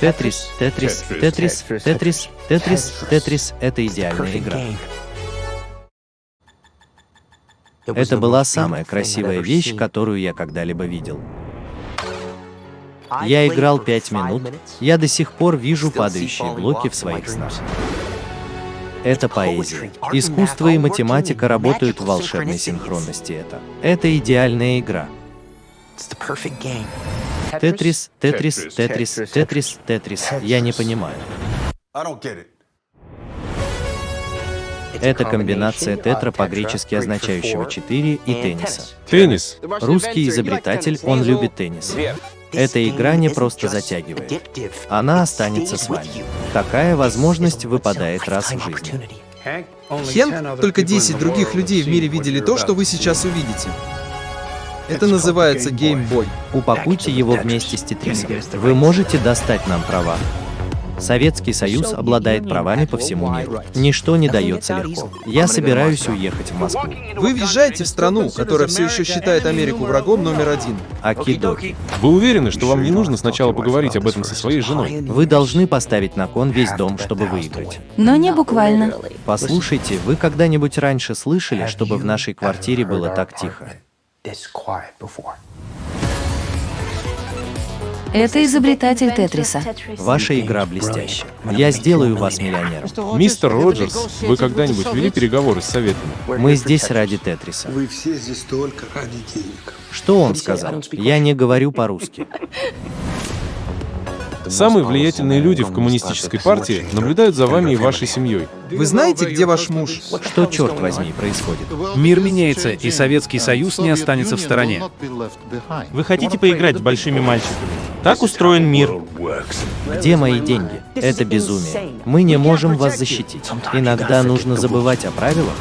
Тетрис, Тетрис, Тетрис, Тетрис, Тетрис, Тетрис — это идеальная игра. Это была самая красивая вещь, которую я когда-либо видел. Я играл пять минут, я до сих пор вижу падающие блоки в своих снах. Это поэзия. Искусство и математика работают в волшебной синхронности. Это. Это идеальная игра. Тетрис, Тетрис, Тетрис, Тетрис, Тетрис. Я не понимаю. Это комбинация тетра по-гречески означающего 4 и тенниса. Теннис. Русский изобретатель, он любит теннис. Эта игра не просто затягивает. Она останется с вами. Такая возможность выпадает раз в жизни. Хен, только 10 других людей в мире видели то, что вы сейчас увидите. Это называется Game Boy. Упакуйте его вместе с тетрисом. Вы можете достать нам права. Советский Союз обладает правами по всему миру. Ничто не дается легко. Я собираюсь уехать в Москву. Вы въезжаете в страну, которая все еще считает Америку врагом номер один. Акидоки. Вы уверены, что вам не нужно сначала поговорить об этом со своей женой? Вы должны поставить на кон весь дом, чтобы выиграть. Но не буквально. Послушайте, вы когда-нибудь раньше слышали, чтобы в нашей квартире было так тихо? Это изобретатель Тетриса. Ваша игра блестящая. Я сделаю вас миллионером. Мистер Роджерс, вы когда-нибудь вели переговоры с советами? Мы здесь ради Тетриса. Вы все здесь только ради денег. Что он сказал? Я не говорю по-русски. Самые влиятельные люди в коммунистической партии наблюдают за вами и вашей семьей. Вы знаете, где ваш муж? Что, черт возьми, происходит? Мир меняется, и Советский Союз не останется в стороне. Вы хотите поиграть с большими мальчиками? Так устроен мир. Где мои деньги? Это безумие. Мы не можем вас защитить. Иногда нужно забывать о правилах.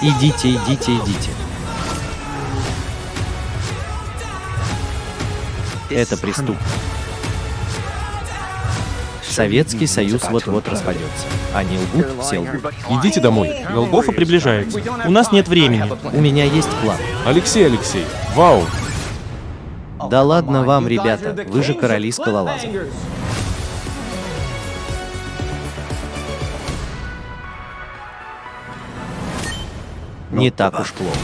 Идите, идите, идите. Это преступно. Советский Союз вот-вот распадется. Они лгут, все лгут. Идите домой. Голгофа приближается. У нас нет времени. У меня есть план. Алексей, Алексей, вау! Да ладно вам, ребята, вы же короли скалолаза. Не так уж плохо.